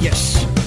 Yes.